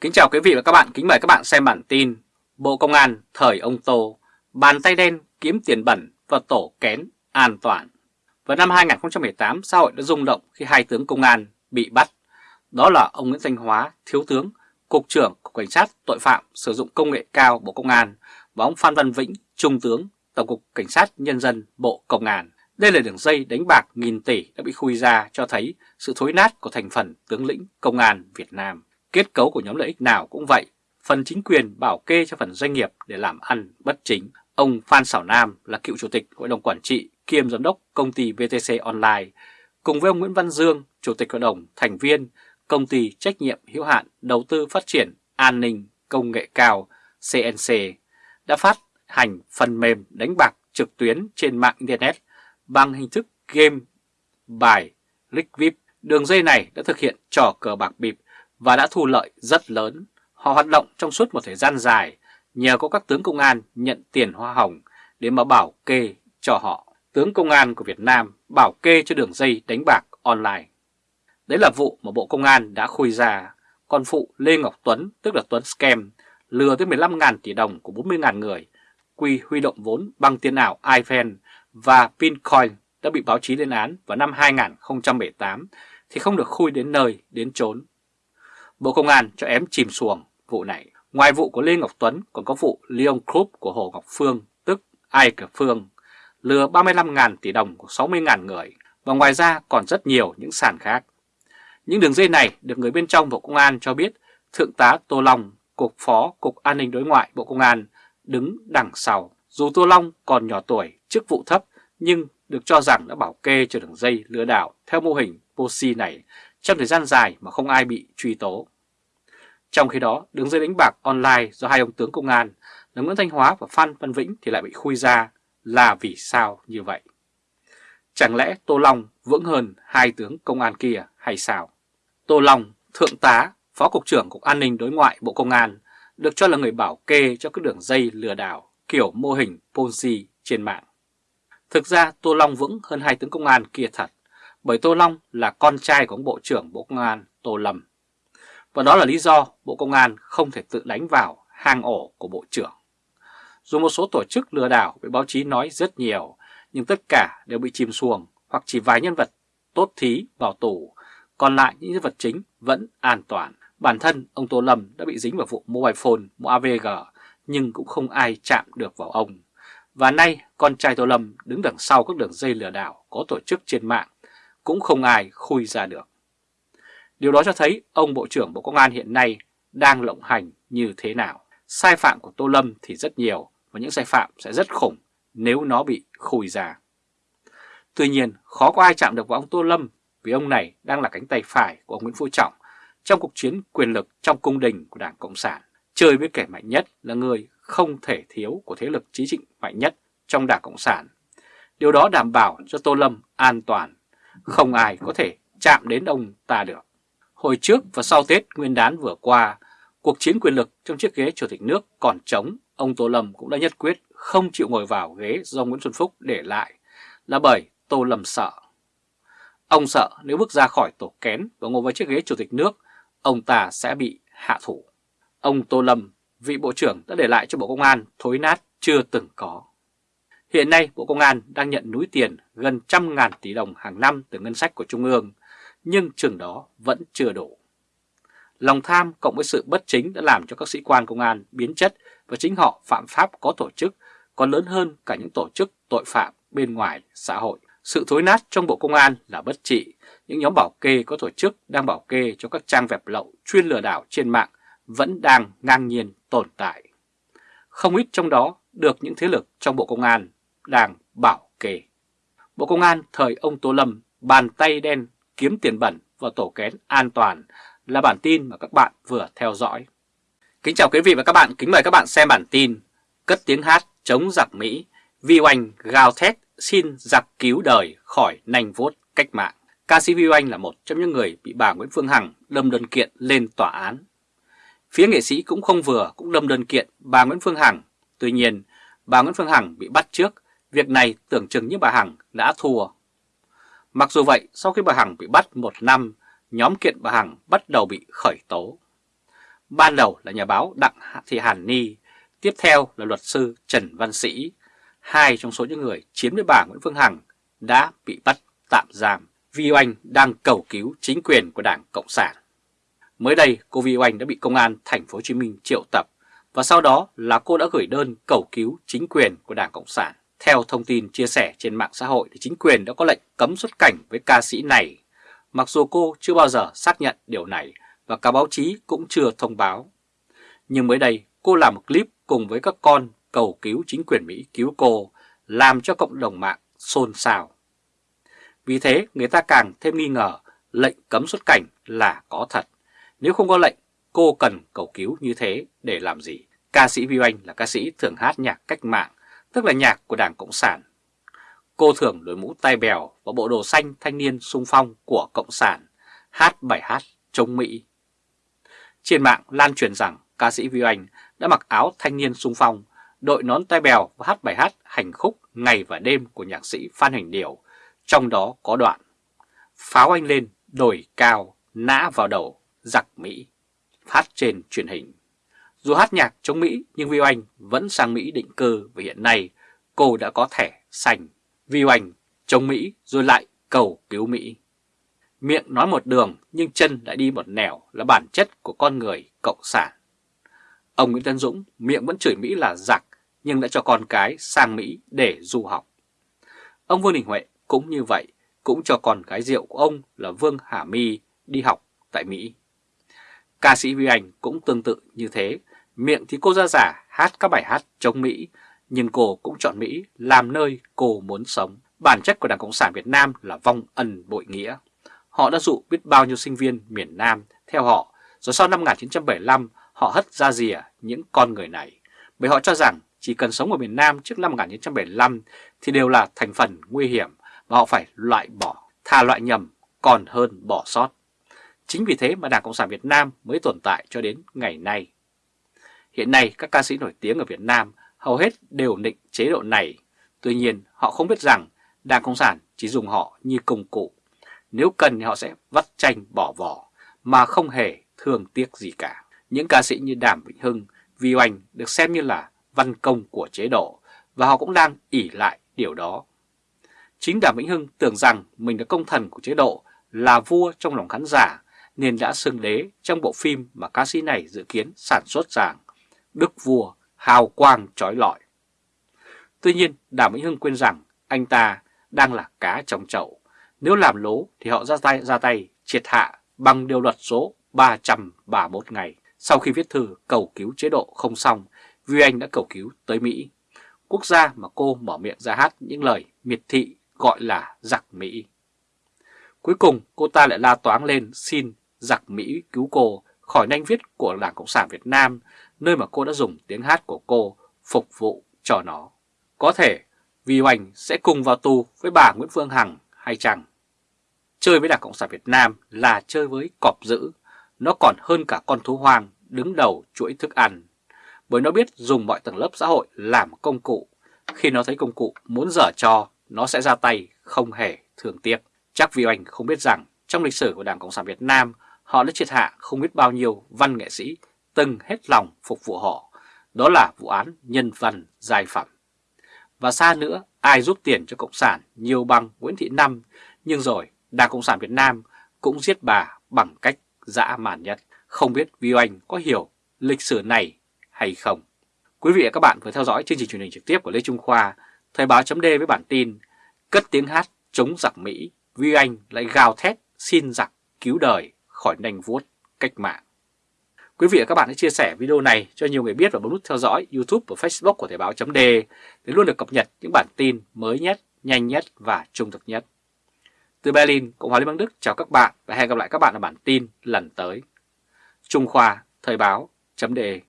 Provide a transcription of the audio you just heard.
Kính chào quý vị và các bạn, kính mời các bạn xem bản tin Bộ Công an thời ông Tô, bàn tay đen kiếm tiền bẩn và tổ kén an toàn. Vào năm 2018, xã hội đã rung động khi hai tướng công an bị bắt. Đó là ông Nguyễn Thanh Hóa, Thiếu tướng, Cục trưởng Cục Cảnh sát Tội phạm sử dụng công nghệ cao Bộ Công an và ông Phan Văn Vĩnh, Trung tướng, Tổng cục Cảnh sát Nhân dân Bộ Công an. Đây là đường dây đánh bạc nghìn tỷ đã bị khui ra cho thấy sự thối nát của thành phần tướng lĩnh Công an Việt Nam. Kết cấu của nhóm lợi ích nào cũng vậy, phần chính quyền bảo kê cho phần doanh nghiệp để làm ăn bất chính. Ông Phan Xảo Nam là cựu chủ tịch hội đồng quản trị kiêm giám đốc công ty VTC Online, cùng với ông Nguyễn Văn Dương, chủ tịch hội đồng thành viên công ty trách nhiệm hữu hạn đầu tư phát triển an ninh công nghệ cao CNC đã phát hành phần mềm đánh bạc trực tuyến trên mạng Internet bằng hình thức game bài Lick VIP. Đường dây này đã thực hiện trò cờ bạc bịp và đã thu lợi rất lớn. Họ hoạt động trong suốt một thời gian dài nhờ có các tướng công an nhận tiền hoa hồng để mà bảo kê cho họ. Tướng công an của Việt Nam bảo kê cho đường dây đánh bạc online. Đấy là vụ mà Bộ Công an đã khui ra. Còn phụ Lê Ngọc Tuấn, tức là Tuấn Scam, lừa tới 15.000 tỷ đồng của 40.000 người, quy huy động vốn bằng tiền ảo iPhone và Pincoin đã bị báo chí lên án vào năm 2018 thì không được khui đến nơi, đến chốn. Bộ Công an cho ém chìm xuồng vụ này. Ngoài vụ của Lê Ngọc Tuấn còn có vụ Leon Group của Hồ Ngọc Phương, tức Ai Cập Phương, lừa 35.000 tỷ đồng của 60.000 người và ngoài ra còn rất nhiều những sàn khác. Những đường dây này được người bên trong Bộ Công an cho biết Thượng tá Tô Long, Cục Phó Cục An ninh Đối ngoại Bộ Công an đứng đằng sau. Dù Tô Long còn nhỏ tuổi, chức vụ thấp nhưng được cho rằng đã bảo kê cho đường dây lừa đảo theo mô hình Posi này trong thời gian dài mà không ai bị truy tố. Trong khi đó, đường dây đánh bạc online do hai ông tướng công an là Nguyễn Thanh Hóa và Phan Văn Vĩnh thì lại bị khui ra là vì sao như vậy? Chẳng lẽ Tô Long vững hơn hai tướng công an kia hay sao? Tô Long, Thượng tá, Phó Cục trưởng Cục An ninh Đối ngoại Bộ Công an được cho là người bảo kê cho các đường dây lừa đảo kiểu mô hình Ponzi trên mạng. Thực ra Tô Long vững hơn hai tướng công an kia thật, bởi Tô Long là con trai của ông Bộ trưởng Bộ Công an Tô Lâm. Và đó là lý do Bộ Công an không thể tự đánh vào hang ổ của Bộ trưởng. Dù một số tổ chức lừa đảo bị báo chí nói rất nhiều, nhưng tất cả đều bị chìm xuồng hoặc chỉ vài nhân vật tốt thí vào tù, còn lại những nhân vật chính vẫn an toàn. Bản thân ông Tô Lâm đã bị dính vào vụ mobile phone, mua AVG, nhưng cũng không ai chạm được vào ông. Và nay con trai Tô Lâm đứng đằng sau các đường dây lừa đảo có tổ chức trên mạng, cũng không ai khui ra được. Điều đó cho thấy ông Bộ trưởng Bộ Công an hiện nay đang lộng hành như thế nào. Sai phạm của Tô Lâm thì rất nhiều và những sai phạm sẽ rất khủng nếu nó bị khui ra. Tuy nhiên, khó có ai chạm được vào ông Tô Lâm vì ông này đang là cánh tay phải của ông Nguyễn Phú Trọng trong cuộc chiến quyền lực trong cung đình của Đảng Cộng sản. Chơi với kẻ mạnh nhất là người không thể thiếu của thế lực chính trị mạnh nhất trong Đảng Cộng sản. Điều đó đảm bảo cho Tô Lâm an toàn, không ai có thể chạm đến ông ta được. Hồi trước và sau Tết Nguyên đán vừa qua, cuộc chiến quyền lực trong chiếc ghế Chủ tịch nước còn trống, ông Tô Lâm cũng đã nhất quyết không chịu ngồi vào ghế do Nguyễn Xuân Phúc để lại, là bởi Tô Lâm sợ. Ông sợ nếu bước ra khỏi tổ kén và ngồi vào chiếc ghế Chủ tịch nước, ông ta sẽ bị hạ thủ. Ông Tô Lâm, vị Bộ trưởng đã để lại cho Bộ Công an thối nát chưa từng có. Hiện nay Bộ Công an đang nhận núi tiền gần trăm ngàn tỷ đồng hàng năm từ ngân sách của Trung ương nhưng chừng đó vẫn chưa đủ. Lòng tham cộng với sự bất chính đã làm cho các sĩ quan công an biến chất và chính họ phạm pháp có tổ chức còn lớn hơn cả những tổ chức tội phạm bên ngoài xã hội. Sự thối nát trong Bộ Công an là bất trị, những nhóm bảo kê có tổ chức đang bảo kê cho các trang web lậu chuyên lừa đảo trên mạng vẫn đang ngang nhiên tồn tại. Không ít trong đó được những thế lực trong Bộ Công an đang bảo kê. Bộ Công an thời ông Tô Lâm bàn tay đen kiếm tiền bẩn và tổ kén an toàn là bản tin mà các bạn vừa theo dõi. Kính chào quý vị và các bạn, kính mời các bạn xem bản tin Cất tiếng hát chống giặc Mỹ, Vi Oanh gào thét xin giặc cứu đời khỏi nành vuốt cách mạng. Ca sĩ Vi Oanh là một trong những người bị bà Nguyễn Phương Hằng đâm đơn kiện lên tòa án. Phía nghệ sĩ cũng không vừa cũng đâm đơn kiện bà Nguyễn Phương Hằng. Tuy nhiên, bà Nguyễn Phương Hằng bị bắt trước, việc này tưởng chừng như bà Hằng đã thua Mặc dù vậy, sau khi bà Hằng bị bắt một năm, nhóm kiện bà Hằng bắt đầu bị khởi tố. ban đầu là nhà báo Đặng Thị Hàn Ni, tiếp theo là luật sư Trần Văn Sĩ, hai trong số những người chiếm với bà Nguyễn Phương Hằng đã bị bắt tạm giam vì oanh đang cầu cứu chính quyền của Đảng Cộng sản. Mới đây, cô Vi Oanh đã bị công an thành phố Hồ Chí Minh triệu tập và sau đó là cô đã gửi đơn cầu cứu chính quyền của Đảng Cộng sản. Theo thông tin chia sẻ trên mạng xã hội thì chính quyền đã có lệnh cấm xuất cảnh với ca sĩ này, mặc dù cô chưa bao giờ xác nhận điều này và cả báo chí cũng chưa thông báo. Nhưng mới đây cô làm một clip cùng với các con cầu cứu chính quyền Mỹ cứu cô, làm cho cộng đồng mạng xôn xao. Vì thế người ta càng thêm nghi ngờ lệnh cấm xuất cảnh là có thật. Nếu không có lệnh, cô cần cầu cứu như thế để làm gì? Ca sĩ Vi Oanh là ca sĩ thường hát nhạc cách mạng, tức là nhạc của Đảng Cộng sản. Cô thường đội mũ tai bèo và bộ đồ xanh thanh niên sung phong của Cộng sản, hát bài hát chống Mỹ. Trên mạng lan truyền rằng ca sĩ Vi Oanh đã mặc áo thanh niên sung phong, đội nón tai bèo và hát bài hát hành khúc ngày và đêm của nhạc sĩ Phan Hành Điều, trong đó có đoạn Pháo anh lên, đồi cao, nã vào đầu, giặc Mỹ, phát trên truyền hình. Dù hát nhạc chống Mỹ nhưng Vi Oanh vẫn sang Mỹ định cư và hiện nay cô đã có thẻ xanh. Vi Oanh chống Mỹ rồi lại cầu cứu Mỹ. Miệng nói một đường nhưng chân lại đi một nẻo là bản chất của con người cộng sản. Ông Nguyễn Tân Dũng miệng vẫn chửi Mỹ là giặc nhưng đã cho con cái sang Mỹ để du học. Ông Vương Đình Huệ cũng như vậy, cũng cho con gái rượu của ông là Vương Hà My đi học tại Mỹ. Ca sĩ Vi Anh cũng tương tự như thế, miệng thì cô ra giả hát các bài hát chống Mỹ, nhưng cô cũng chọn Mỹ làm nơi cô muốn sống. Bản chất của Đảng Cộng sản Việt Nam là vong ân bội nghĩa. Họ đã dụ biết bao nhiêu sinh viên miền Nam theo họ, rồi sau năm 1975 họ hất ra rìa những con người này, bởi họ cho rằng chỉ cần sống ở miền Nam trước năm 1975 thì đều là thành phần nguy hiểm và họ phải loại bỏ, thà loại nhầm còn hơn bỏ sót. Chính vì thế mà Đảng Cộng sản Việt Nam mới tồn tại cho đến ngày nay. Hiện nay các ca sĩ nổi tiếng ở Việt Nam hầu hết đều định chế độ này. Tuy nhiên họ không biết rằng Đảng Cộng sản chỉ dùng họ như công cụ. Nếu cần thì họ sẽ vắt chanh bỏ vỏ mà không hề thương tiếc gì cả. Những ca sĩ như Đàm Vĩnh Hưng, Vi Oanh được xem như là văn công của chế độ và họ cũng đang ỉ lại điều đó. Chính Đàm Vĩnh Hưng tưởng rằng mình là công thần của chế độ, là vua trong lòng khán giả nên đã xưng đế trong bộ phim mà ca sĩ này dự kiến sản xuất rằng Đức Vua hào quang trói lọi. Tuy nhiên Đàm Vĩnh Hưng quên rằng anh ta đang là cá trong chậu. Nếu làm lố thì họ ra tay ra tay triệt hạ bằng điều luật số 331 ngày. Sau khi viết thư cầu cứu chế độ không xong, Vi Anh đã cầu cứu tới Mỹ. Quốc gia mà cô mở miệng ra hát những lời miệt thị gọi là giặc Mỹ. Cuối cùng cô ta lại la toáng lên xin giặc Mỹ cứu cô khỏi nanh viết của Đảng Cộng sản Việt Nam, nơi mà cô đã dùng tiếng hát của cô phục vụ cho nó. Có thể Vi Oanh sẽ cùng vào tù với bà Nguyễn Phương Hằng hay chăng? Chơi với Đảng Cộng sản Việt Nam là chơi với cọp dữ, nó còn hơn cả con thú hoang đứng đầu chuỗi thức ăn, bởi nó biết dùng mọi tầng lớp xã hội làm công cụ. Khi nó thấy công cụ muốn dở cho, nó sẽ ra tay không hề thương tiếc. Chắc Vi Oanh không biết rằng trong lịch sử của Đảng Cộng sản Việt Nam, họ đã triệt hạ không biết bao nhiêu văn nghệ sĩ từng hết lòng phục vụ họ. Đó là vụ án nhân văn giai phẩm. Và xa nữa, ai giúp tiền cho Cộng sản nhiều bằng Nguyễn Thị Năm, nhưng rồi Đảng Cộng sản Việt Nam cũng giết bà bằng cách dã man nhất. Không biết Vi Oanh có hiểu lịch sử này hay không? Quý vị và các bạn vừa theo dõi chương trình truyền hình trực tiếp của Lê Trung Khoa, Thời báo chấm với bản tin Cất tiếng hát chống giặc Mỹ, Vi Anh lại gào thét xin giặc cứu đời khỏi nành vuốt cách mạng. Quý vị và các bạn hãy chia sẻ video này cho nhiều người biết và bấm nút theo dõi YouTube và Facebook của Thời báo chấm để luôn được cập nhật những bản tin mới nhất, nhanh nhất và trung thực nhất. Từ Berlin, Cộng hòa Liên bang Đức chào các bạn và hẹn gặp lại các bạn ở bản tin lần tới. Trung Khoa, Thời báo, chấm đề.